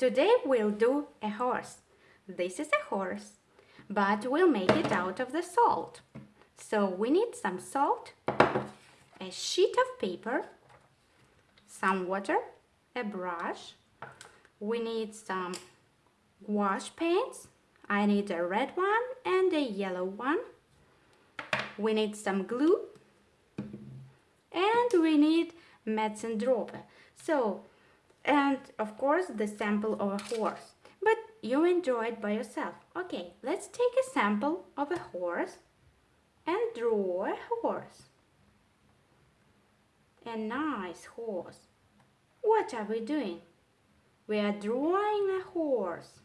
Today we'll do a horse. This is a horse, but we'll make it out of the salt. So we need some salt, a sheet of paper, some water, a brush. We need some gouache paints. I need a red one and a yellow one. We need some glue and we need medicine dropper. So, and of course the sample of a horse. But you enjoy it by yourself. Okay, let's take a sample of a horse and draw a horse. A nice horse. What are we doing? We are drawing a horse.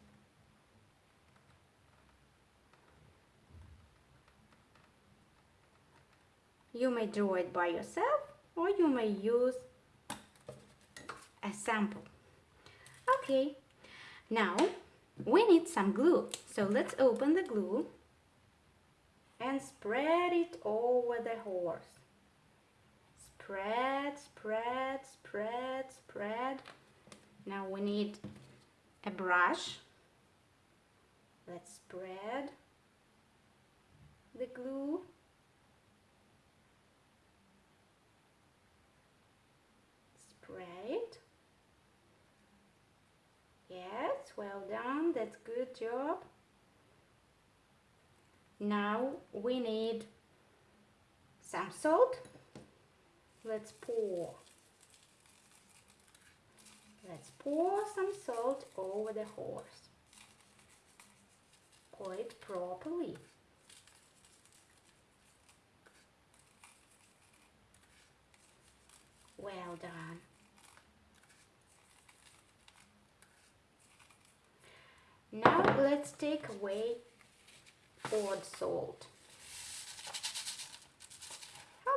You may draw it by yourself or you may use a sample. Okay, now we need some glue. So let's open the glue and spread it over the horse. Spread, spread, spread, spread. Now we need a brush. Let's spread the glue Great. Yes, well done. That's good job. Now we need some salt. Let's pour. Let's pour some salt over the horse. Pour it properly. Well done. Now let's take away poured salt.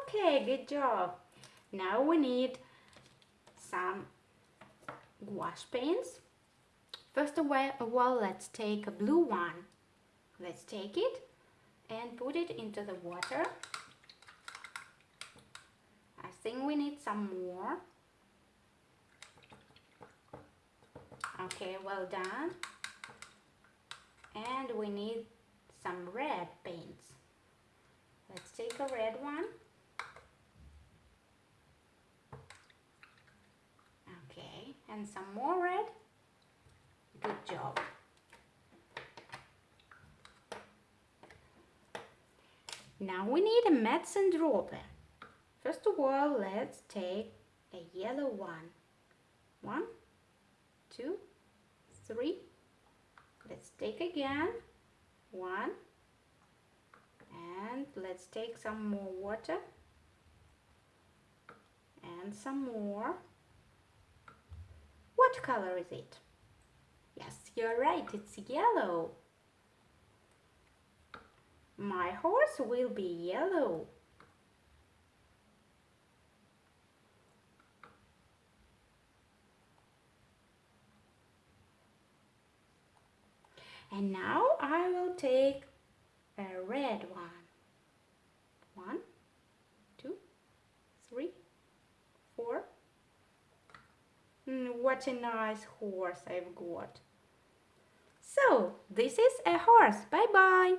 Okay, good job. Now we need some gouache paints. First of all, let's take a blue one. Let's take it and put it into the water. I think we need some more. Okay, well done and we need some red paints. Let's take a red one. Okay, and some more red. Good job. Now we need a medicine dropper. First of all, let's take a yellow one. One, two, three, let's take again. One. And let's take some more water. And some more. What color is it? Yes you're right it's yellow. My horse will be yellow And now I will take a red one. One, two, three, four. Mm, what a nice horse I've got. So, this is a horse. Bye-bye.